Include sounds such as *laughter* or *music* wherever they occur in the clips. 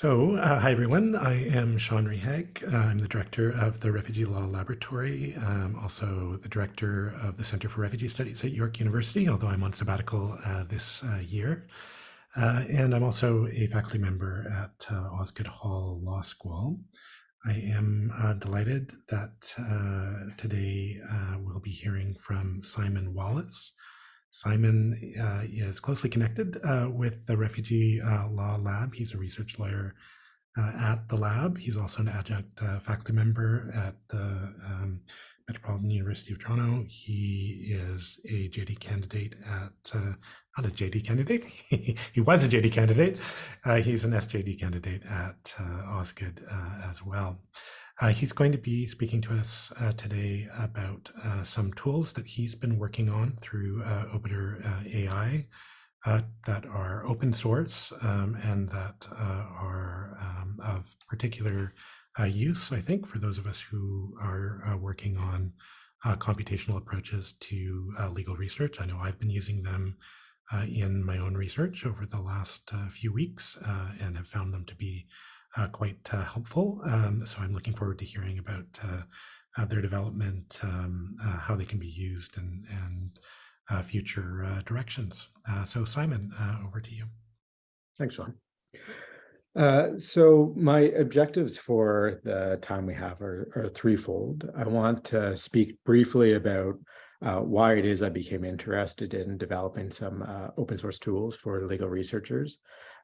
So, uh, hi everyone. I am Sean Rehaag. I'm the director of the Refugee Law Laboratory. I'm also the director of the Center for Refugee Studies at York University, although I'm on sabbatical uh, this uh, year. Uh, and I'm also a faculty member at uh, Osgoode Hall Law School. I am delighted that today we'll be hearing from Simon Wallace, Simon uh, is closely connected uh, with the Refugee uh, Law Lab. He's a research lawyer uh, at the lab. He's also an adjunct uh, faculty member at the um, Metropolitan University of Toronto. He is a JD candidate at, uh, not a JD candidate, *laughs* he was a JD candidate. he's an SJD candidate at Osgoode as well. Uh, he's going to be speaking to us uh, today about uh, some tools that he's been working on through uh, Obiter uh, AI uh, that are open source um, and that are um, of particular use, I think, for those of us who are working on computational approaches to legal research. I know I've been using them in my own research over the last few weeks and have found them to be quite uh, helpful. Um, so I'm looking forward to hearing about uh, their development, um, how they can be used, and, and future directions. so Simon, over to you. Thanks, Sean. Uh, so my objectives for the time we have are, are threefold. I want to speak briefly about uh, why it is I became interested in developing some uh, open source tools for legal researchers.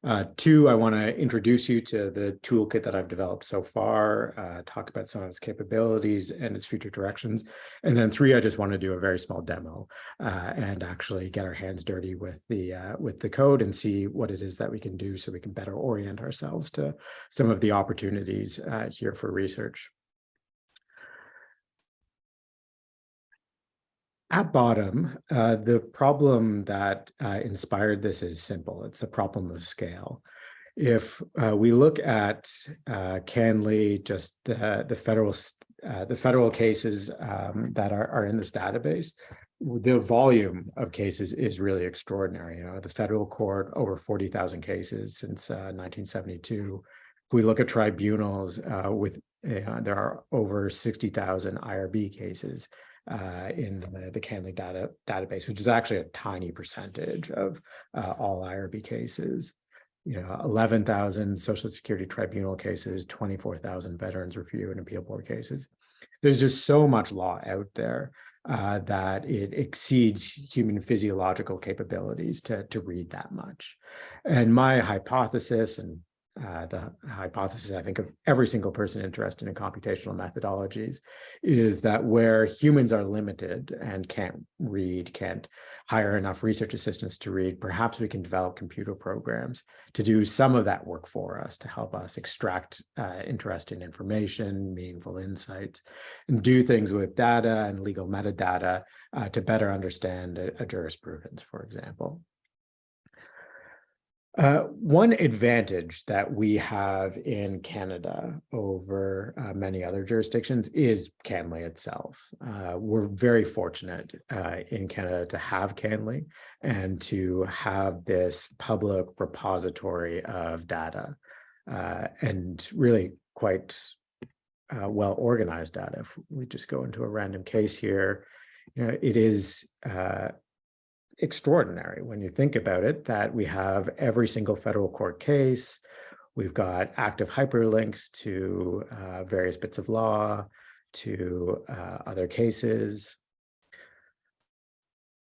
Uh, two, I want to introduce you to the toolkit that I've developed so far, uh, talk about some of its capabilities and its future directions. And then three, I just want to do a very small demo uh, and actually get our hands dirty with the with the code and see what it is that we can do so we can better orient ourselves to some of the opportunities here for research. At bottom, uh, the problem that uh, inspired this is simple. It's a problem of scale. If uh, we look at uh, CanLII, just the, the federal uh, the federal cases um, that are, are in this database, the volume of cases is really extraordinary. You know, the federal court over 40,000 cases since 1972. Uh, if we look at tribunals with there are over 60,000 IRB cases uh, in the, the CanLII data database, which is actually a tiny percentage of uh, all IRB cases. You know, 11,000 Social Security Tribunal cases, 24,000 Veterans Review and Appeal Board cases. There's just so much law out there uh, that it exceeds human physiological capabilities to, to read that much. And my hypothesis, and uh, the hypothesis, I think, of every single person interested in computational methodologies is that where humans are limited and can't read, can't hire enough research assistants to read, perhaps we can develop computer programs to do some of that work for us, to help us extract uh, interesting information, meaningful insights, and do things with data and legal metadata uh, to better understand a, a jurisprudence, for example. Uh, one advantage that we have in Canada over uh, many other jurisdictions is CanLII itself. Uh, we're very fortunate uh, in Canada to have CanLII and to have this public repository of data uh, and really quite uh, well organized data. If we just go into a random case here, you know, it is extraordinary when you think about it, that we have every single federal court case, we've got active hyperlinks to uh, various bits of law, to uh, other cases,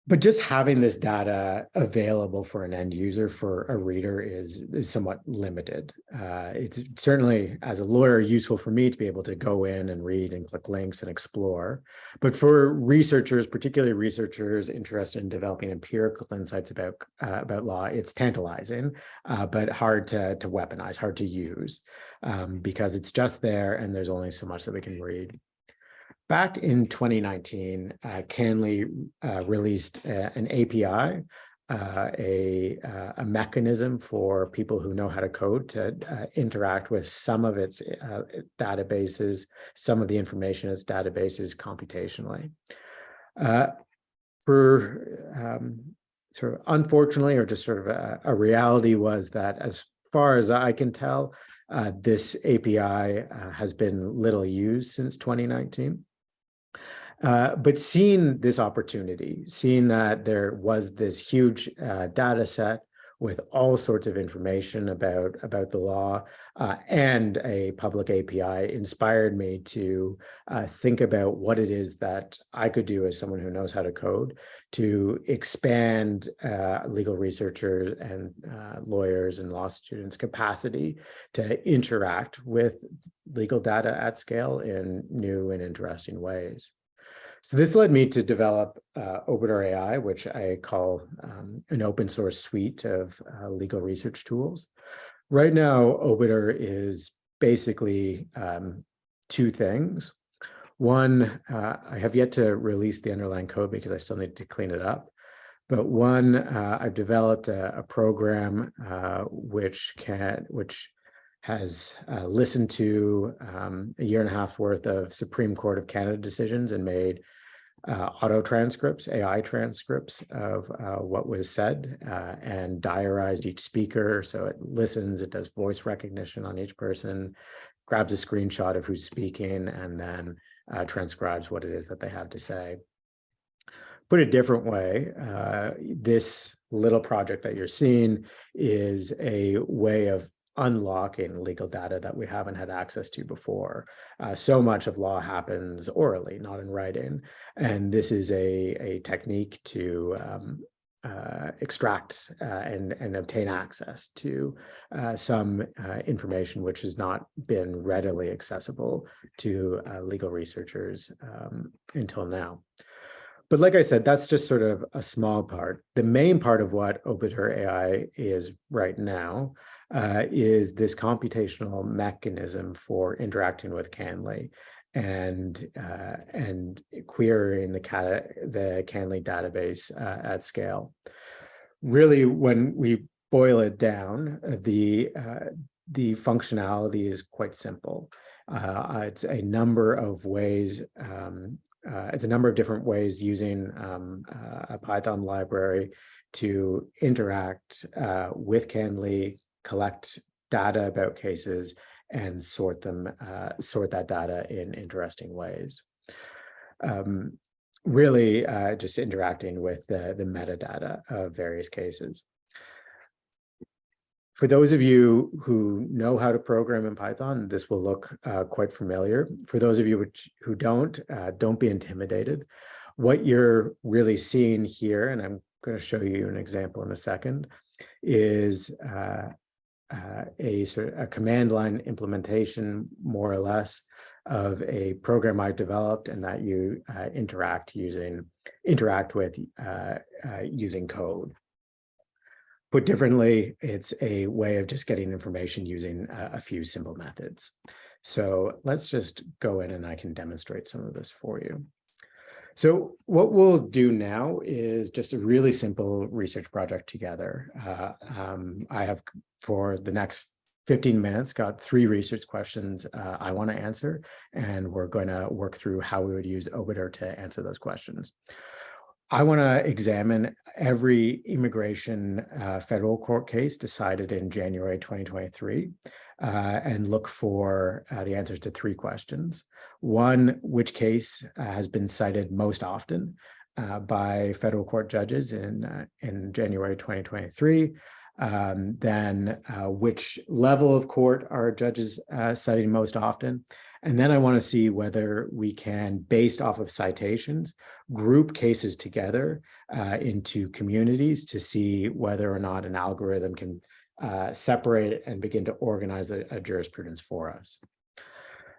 but just having this data available for an end user, for a reader is, is somewhat limited. Uh, it's certainly, as a lawyer, useful for me to be able to go in and read and click links and explore. But for researchers, particularly researchers interested in developing empirical insights about, uh, about law, it's tantalizing, uh, but hard to, to weaponize, hard to use, um, because it's just there and there's only so much that we can read. Back in 2019, uh, CanLII uh, released uh, an API, uh, a, uh, a, mechanism for people who know how to code to uh, interact with some of its databases, some of the information in its databases computationally. for um, sort of unfortunately, or just sort of a, a reality was that as far as I can tell, uh, this API uh, has been little used since 2019. Uh, but seeing this opportunity, seeing that there was this huge uh, data set with all sorts of information about, about the law uh, and a public API inspired me to uh, think about what it is that I could do as someone who knows how to code to expand uh, legal researchers and lawyers and law students capacity to interact with legal data at scale in new and interesting ways. So this led me to develop uh, AI, which I call um, an open source suite of uh, legal research tools. Right now, Obiter is basically um, two things. One, uh, I have yet to release the underlying code because I still need to clean it up. But one, uh, I've developed a, a program uh, which can, which has uh, listened to um, a year and a half worth of Supreme Court of Canada decisions and made uh, auto transcripts, AI transcripts of uh, what was said uh, and diarized each speaker. So it listens, it does voice recognition on each person, grabs a screenshot of who's speaking, and then uh, transcribes what it is that they have to say. Put a different way, uh, this little project that you're seeing is a way of unlocking legal data that we haven't had access to before. Uh, so much of law happens orally, not in writing. And this is a, a technique to um, uh, extract uh, and, and obtain access to uh, some uh, information which has not been readily accessible to uh, legal researchers um, until now. But like I said, that's just sort of a small part. The main part of what Obiter AI is right now uh, is this computational mechanism for interacting with CanLII and uh, and querying the the CanLII database uh, at scale. Really, when we boil it down, uh, the uh, the functionality is quite simple. Uh, it's a number of ways. Um, it's a number of different ways using um, a Python library to interact with CanLII, collect data about cases and sort them, uh, sort that data in interesting ways. Um, really uh, just interacting with the, the metadata of various cases. For those of you who know how to program in Python, this will look uh, quite familiar. For those of you which, who don't, uh, don't be intimidated. What you're really seeing here, and I'm going to show you an example in a second, is uh, a sort of a command line implementation, more or less, of a program I developed and that you uh, interact using interact with uh, uh, using code. Put differently, it's a way of just getting information using a, a few simple methods. So let's just go in and I can demonstrate some of this for you. So what we'll do now is just a really simple research project together. Uh, um, I have for the next 15 minutes got three research questions uh, I want to answer, and we're going to work through how we would use Obiter to answer those questions. I want to examine every immigration uh, federal court case decided in January 2023 uh, and look for uh, the answers to three questions. One, which case uh, has been cited most often uh, by federal court judges in, uh, in January 2023? Um, then which level of court are judges citing most often? And then I want to see whether we can, based off of citations, group cases together uh, into communities to see whether or not an algorithm can uh, separate and begin to organize a, a, jurisprudence for us.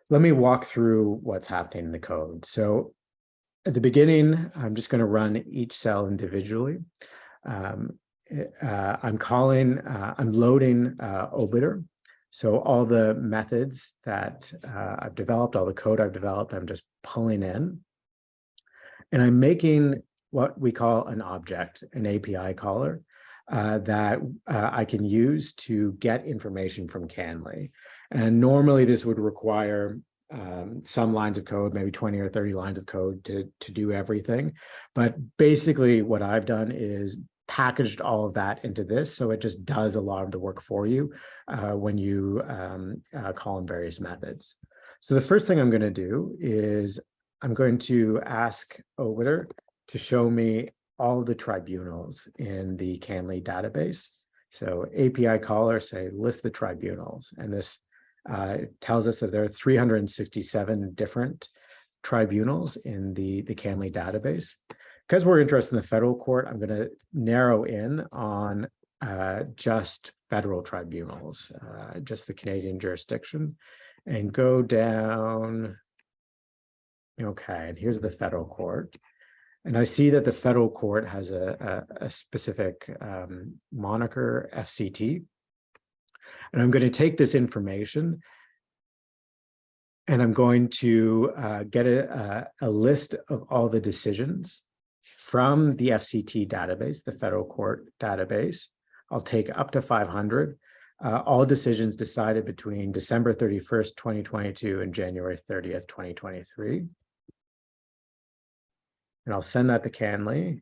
Let me walk through what's happening in the code. So at the beginning, I'm just going to run each cell individually. Um, uh, I'm calling, uh, I'm loading uh, Obiter so all the methods that uh, I've developed, all the code I've developed, I'm just pulling in. And I'm making what we call an object, an API caller, uh, that uh, I can use to get information from CanLII. And normally this would require um, some lines of code, maybe 20 or 30 lines of code to, to do everything. But basically what I've done is packaged all of that into this, so it just does a lot of the work for you uh, when you um, uh, call in various methods. So the first thing I'm going to do is I'm going to ask Obiter to show me all the tribunals in the CanLII database. So API caller say list the tribunals, and this uh, tells us that there are 367 different tribunals in the the CanLII database. Because we're interested in the federal court, I'm going to narrow in on uh, just federal tribunals, uh, just the Canadian jurisdiction, and go down. Okay, and here's the federal court. And I see that the federal court has a, a, a specific um, moniker, FCT. And I'm going to take this information and I'm going to uh, get a, a, a list of all the decisions from the FCT database, the federal court database. I'll take up to 500. Uh, all decisions decided between December 31st, 2022 and January 30th, 2023. And I'll send that to CanLII.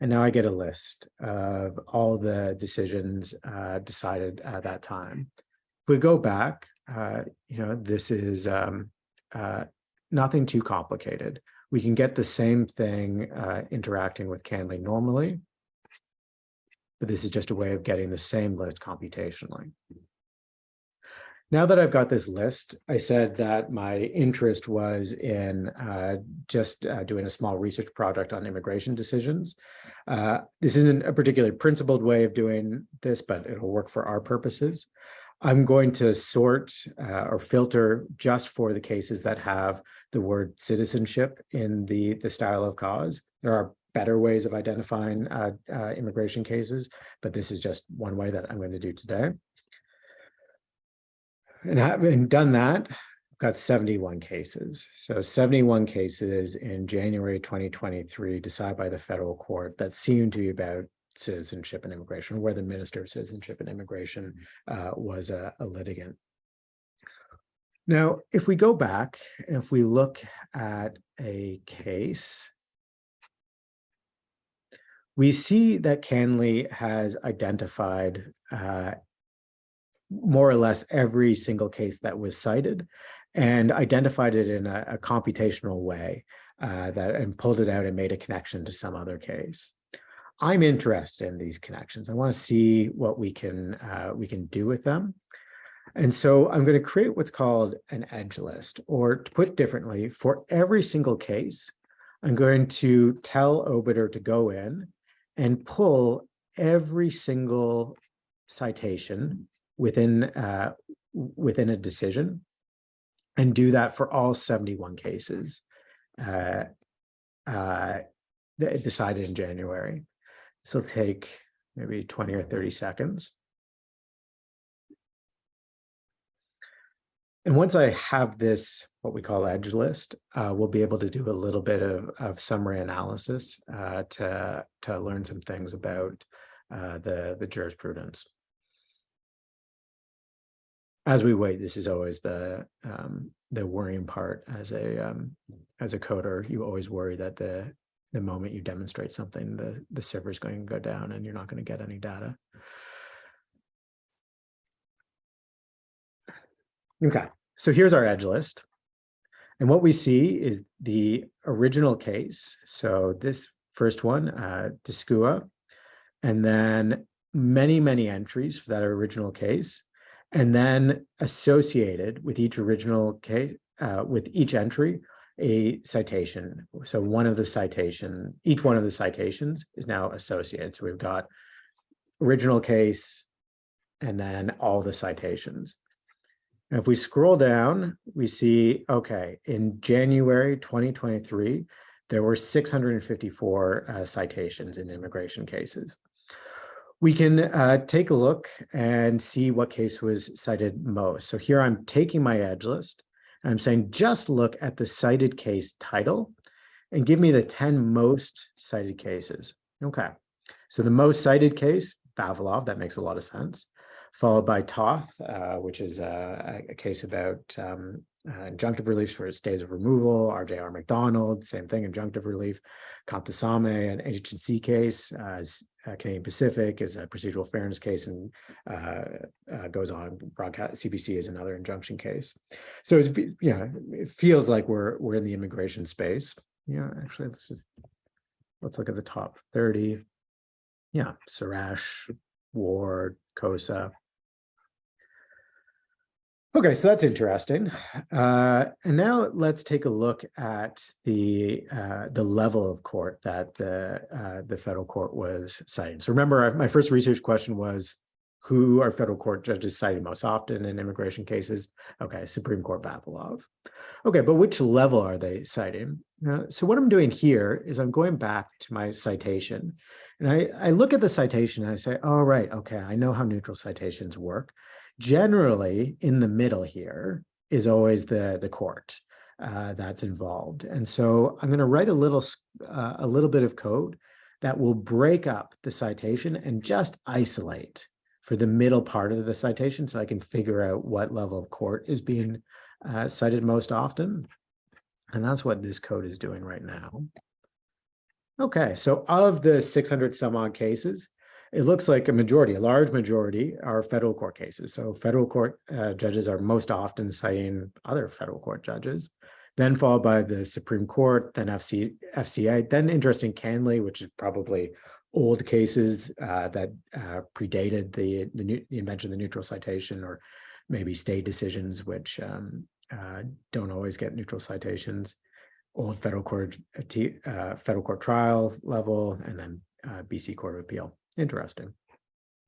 And now I get a list of all the decisions uh, decided at that time. If we go back, uh, you know, this is um, uh, nothing too complicated. We can get the same thing uh, interacting with CanLII normally, but this is just a way of getting the same list computationally. Now that I've got this list, I said that my interest was in uh, just uh, doing a small research project on immigration decisions. Uh, this isn't a particularly principled way of doing this, but it'll work for our purposes. I'm going to sort uh, or filter just for the cases that have the word citizenship in the, the style of cause. There are better ways of identifying uh, uh, immigration cases, but this is just one way that I'm going to do today. And having done that, I've got 71 cases. So 71 cases in January 2023 decided by the federal court that seem to be about citizenship and immigration, where the Minister of Citizenship and Immigration uh, was a, a litigant. Now, if we go back and if we look at a case, we see that CanLII has identified uh, more or less every single case that was cited and identified it in a, a computational way uh, that and pulled it out and made a connection to some other case. I'm interested in these connections. I want to see what we can uh, we can do with them. And so I'm going to create what's called an edge list, or to put differently, for every single case, I'm going to tell Obiter to go in and pull every single citation within uh, within a decision and do that for all 71 cases uh, uh, decided in January. This will take maybe 20 or 30 seconds. And once I have this, what we call edge list, uh, we'll be able to do a little bit of, of summary analysis uh, to, to learn some things about uh, the, the jurisprudence as we wait, this is always the um, the worrying part as a um, as a coder. You always worry that the the moment you demonstrate something, the the server is going to go down and you're not going to get any data. Okay, so here's our edge list. And what we see is the original case. So this first one, uh, Discua, and then many, many entries for that original case. And then associated with each original case, uh, with each entry, a citation. So one of the citation, each one of the citations is now associated. So we've got original case and then all the citations. And if we scroll down, we see, okay, in January 2023, there were 654 uh, citations in immigration cases we can uh, take a look and see what case was cited most. So here I'm taking my edge list. I'm saying just look at the cited case title and give me the 10 most cited cases. Okay, so the most cited case, Vavilov, that makes a lot of sense, followed by Toth, uh, which is a, a, case about um, uh, injunctive relief for stays of removal, RJR MacDonald, same thing, injunctive relief. Kanthasamy, an H and C case, uh, uh, Canadian Pacific is a procedural fairness case and uh, uh, goes on. Broadcast CBC is another injunction case. So it's, yeah, it feels like we're we're in the immigration space. Yeah, actually, let's just let's look at the top 30. Yeah, Suresh, Ward, Khosa. Okay, so that's interesting. Uh, and now let's take a look at the uh, the level of court that the uh, the federal court was citing. So remember, my first research question was, who are federal court judges cited most often in immigration cases? Okay, Supreme Court Vavilov. Okay, but which level are they citing? So what I'm doing here is I'm going back to my citation, and I, I look at the citation and I say, all right, okay, I know how neutral citations work generally in the middle here is always the the court uh, that's involved. And so i'm going to write a little uh, a little bit of code that will break up the citation and just isolate for the middle part of the citation so i can figure out what level of court is being uh, cited most often. And that's what this code is doing right now. Okay so of the 600 some odd cases it looks like a majority, a large majority are federal court cases. So federal court uh, judges are most often citing other federal court judges, then followed by the Supreme Court, then FC, FCA, then interesting CanLII, which is probably old cases uh, that uh, predated the, the, new, the invention of the neutral citation or maybe state decisions, which um, uh, don't always get neutral citations, old federal court, uh, uh, federal court trial level, and then BC Court of Appeal. Interesting.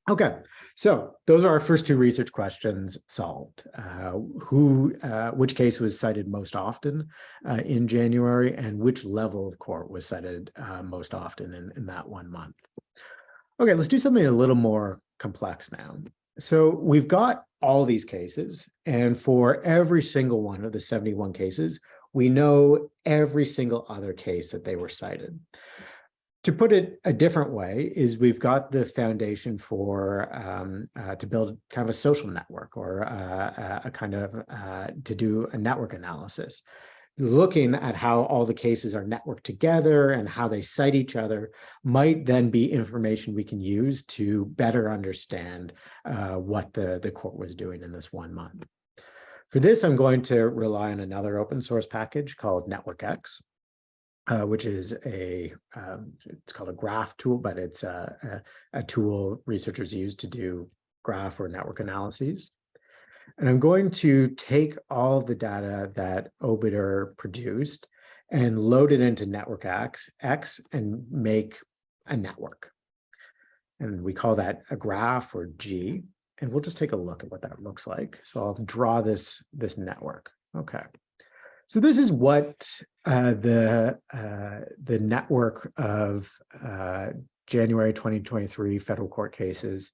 Okay, so those are our first two research questions solved. Uh, who, uh, which case was cited most often uh, in January, and which level of court was cited uh, most often in, in that one month? Okay, let's do something a little more complex now. So we've got all these cases, and for every single one of the 71 cases, we know every single other case that they were cited to put it a different way is we've got the foundation for um, uh, to build kind of a social network or uh, a kind of uh, to do a network analysis looking at how all the cases are networked together and how they cite each other might then be information we can use to better understand uh, what the, the court was doing in this one month. For this, I'm going to rely on another open source package called NetworkX uh, which is a, um, it's called a graph tool, but it's a, a, a, tool researchers use to do graph or network analyses. And I'm going to take all the data that Obiter produced and load it into Network X, X and make a network. And we call that a graph or G. And we'll just take a look at what that looks like. So I'll draw this, this network. Okay. So this is what uh, the uh, the network of uh, January 2023 federal court cases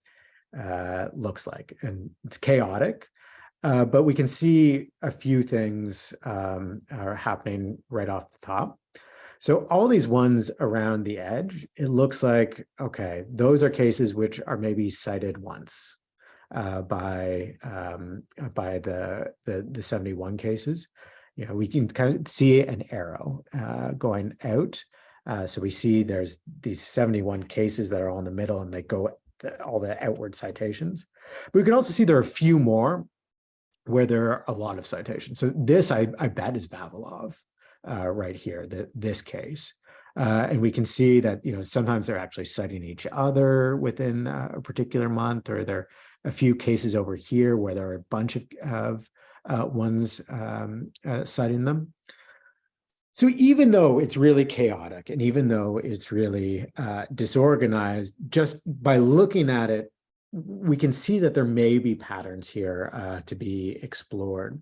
uh, looks like, and it's chaotic, uh, but we can see a few things um, are happening right off the top. So all these ones around the edge, it looks like okay, those are cases which are maybe cited once uh, by um, by the, the the 71 cases you know, we can kind of see an arrow uh, going out. Uh, so we see there's these 71 cases that are all in the middle and they go the, all the outward citations. But we can also see there are a few more where there are a lot of citations. So this, I, I bet, is Vavilov uh, right here, the, this case. Uh, and we can see that, you know, sometimes they're actually citing each other within a particular month, or there are a few cases over here where there are a bunch of, of uh, ones um, uh, citing them. So even though it's really chaotic and even though it's really uh, disorganized, just by looking at it, we can see that there may be patterns here uh, to be explored.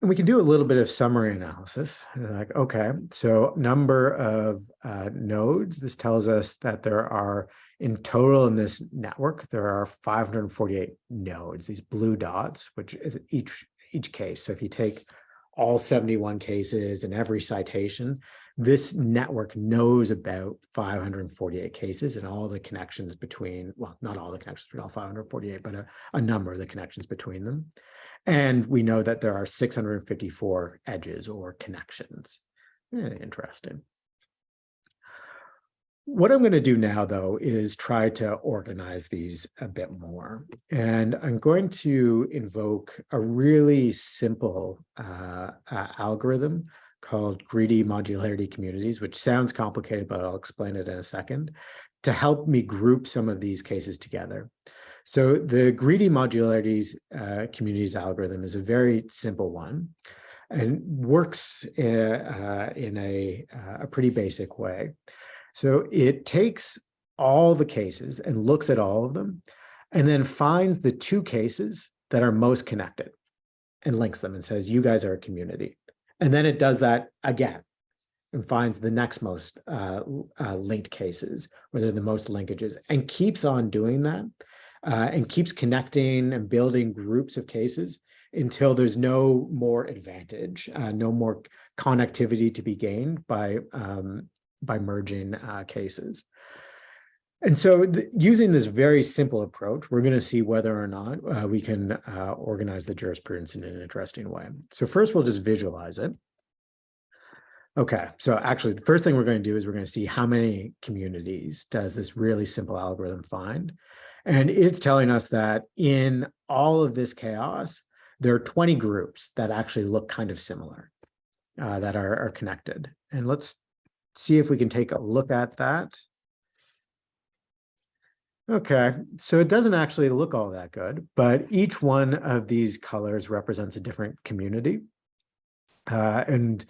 And we can do a little bit of summary analysis. Like, okay, so number of uh, nodes, this tells us that there are in total in this network, there are 548 nodes, these blue dots, which is each, each case. So if you take all 71 cases and every citation, this network knows about 548 cases and all the connections between, well, not all the connections between all 548, but a, a number of the connections between them. And we know that there are 654 edges or connections. Eh, Interesting. What I'm going to do now, though, is try to organize these a bit more. And I'm going to invoke a really simple uh, uh, algorithm called greedy modularity communities, which sounds complicated, but I'll explain it in a second, to help me group some of these cases together. So the greedy modularities uh, communities algorithm is a very simple one and works uh, uh, in a, uh, a pretty basic way. So it takes all the cases and looks at all of them and then finds the two cases that are most connected and links them and says, you guys are a community. And then it does that again and finds the next most uh, uh, linked cases, where they're the most linkages, and keeps on doing that uh, and keeps connecting and building groups of cases until there's no more advantage, uh, no more connectivity to be gained by um, by merging uh, cases. And so using this very simple approach, we're going to see whether or not uh, we can uh, organize the jurisprudence in an interesting way. So first, we'll just visualize it. Okay, so actually, the first thing we're going to do is we're going to see how many communities does this really simple algorithm find. And it's telling us that in all of this chaos, there are 20 groups that actually look kind of similar, uh, that are, are connected. And let's see if we can take a look at that. Okay, so it doesn't actually look all that good, but each one of these colors represents a different community. Uh, and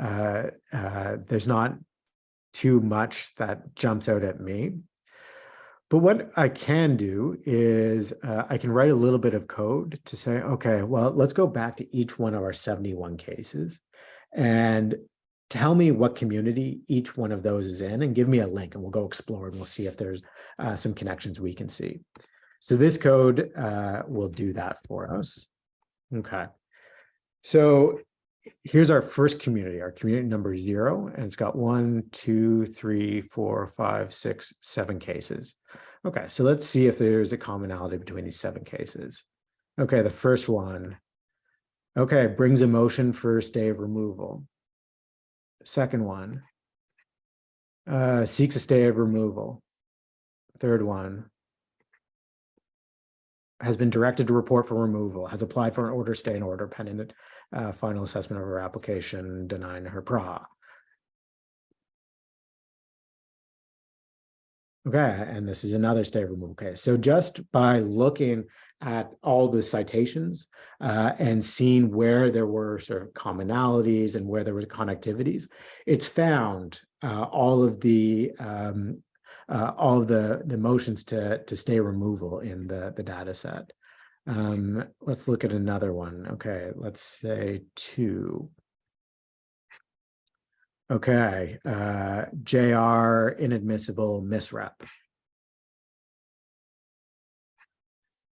uh, uh, there's not too much that jumps out at me. But what I can do is uh, I can write a little bit of code to say, okay, well, let's go back to each one of our 71 cases and tell me what community each one of those is in and give me a link and we'll go explore and we'll see if there's uh, some connections we can see. So this code uh, will do that for us. Okay. So here's our first community, our community number zero, and it's got one, two, three, four, five, six, seven cases. Okay, so let's see if there's a commonality between these seven cases. Okay, the first one. Okay, brings a motion for stay of removal. Second one. Uh, seeks a stay of removal. Third one. Has been directed to report for removal, has applied for an order stay in order pending the uh, final assessment of her application denying her PRRA. Okay, and this is another stay of removal case. So just by looking at all the citations uh, and seeing where there were sort of commonalities and where there were connectivities, it's found uh, all of the um, uh, all of the the motions to to stay removal in the the data set. Um, let's look at another one. Okay, let's say two. Okay, uh, JR inadmissible misrep.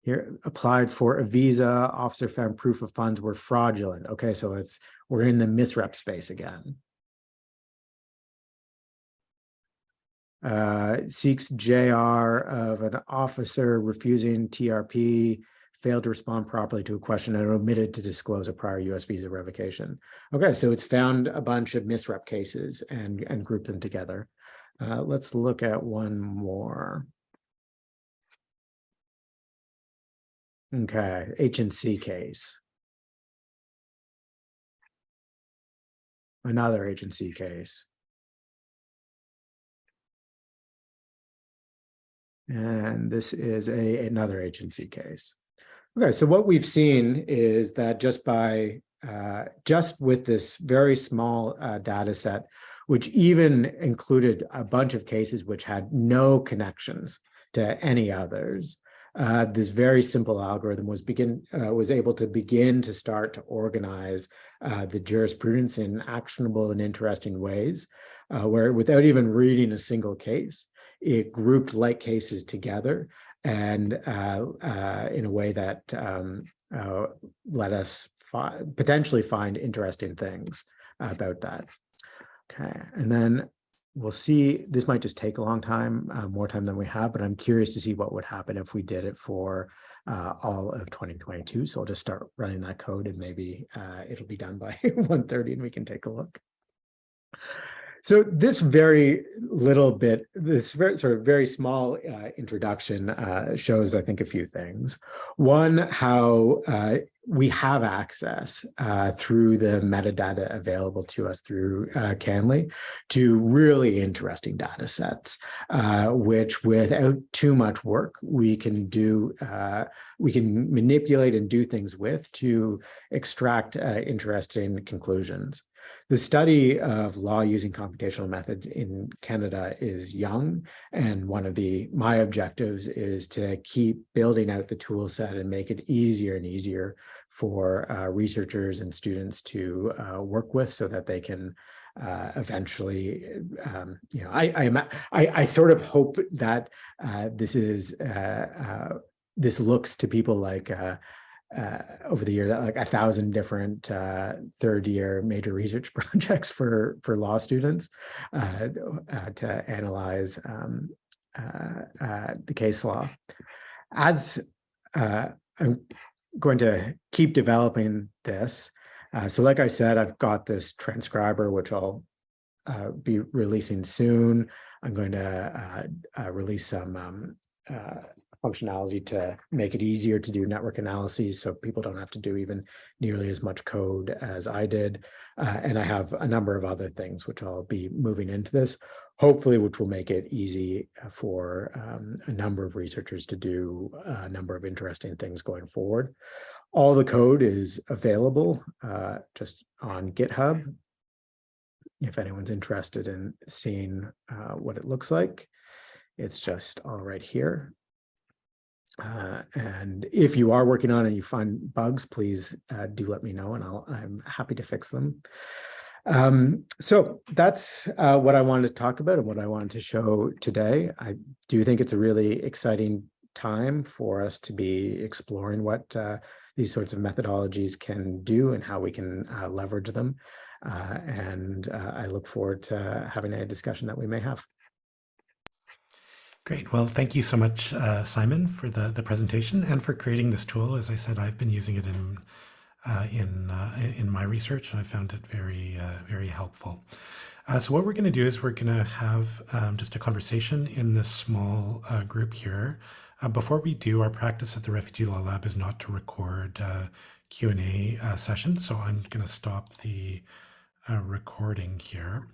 Here applied for a visa, officer found proof of funds were fraudulent. Okay, so it's we're in the misrep space again. Uh, seeks JR of an officer refusing TRP failed to respond properly to a question and omitted to disclose a prior US visa revocation. Okay, so it's found a bunch of misrep cases and, and grouped them together. Uh, let's look at one more. Okay, H and C case. Another H and C case. And this is a another H and C case. Okay, so what we've seen is that just by uh, just with this very small uh, data set, which even included a bunch of cases which had no connections to any others, uh, this very simple algorithm was begin uh, was able to begin to start to organize uh, the jurisprudence in actionable and interesting ways, uh, where without even reading a single case, it grouped like cases together and uh, uh, in a way that um, let us fi potentially find interesting things about that. Okay, and then we'll see, this might just take a long time, uh, more time than we have, but I'm curious to see what would happen if we did it for uh, all of 2022. So I'll just start running that code and maybe uh, it'll be done by *laughs* 1.30 and we can take a look. So this very little bit, this very sort of very small uh, introduction uh, shows, I think, a few things. One, how uh, we have access uh, through the metadata available to us through uh, CanLII to really interesting data sets, uh, which without too much work, we can do, we can manipulate and do things with to extract interesting conclusions. The study of law using computational methods in Canada is young, and one of the my objectives is to keep building out the tool set and make it easier and easier for uh, researchers and students to uh, work with so that they can uh, eventually, um, you know, I, I, I, I, sort of hope that uh, this is, uh, uh, this looks to people like uh, over the year like a thousand different uh, third year major research *laughs* projects for for law students uh, uh to analyze um, uh, uh, the case law. As I'm going to keep developing this, so like I said, I've got this transcriber which I'll be releasing soon. I'm going to release some um, functionality to make it easier to do network analyses so people don't have to do even nearly as much code as I did. Uh, and I have a number of other things which I'll be moving into this, hopefully which will make it easy for um, a number of researchers to do a number of interesting things going forward. All the code is available uh, just on GitHub. If anyone's interested in seeing uh, what it looks like, it's just all right here. Uh, and if you are working on it and you find bugs, please uh, do let me know and I'll, I'm happy to fix them. Um, so that's uh, what I wanted to talk about and what I wanted to show today. I do think it's a really exciting time for us to be exploring what uh, these sorts of methodologies can do and how we can uh, leverage them. Uh, and I look forward to having a discussion that we may have. Great. Well, thank you so much, uh, Simon, for the, the presentation and for creating this tool. As I said, I've been using it in uh, in uh, in my research, and I found it very uh, very helpful. Uh, so what we're going to do is we're going to have um, just a conversation in this small uh, group here. before we do, our practice at the Refugee Law Lab is not to record Q&A sessions, so I'm going to stop the recording here.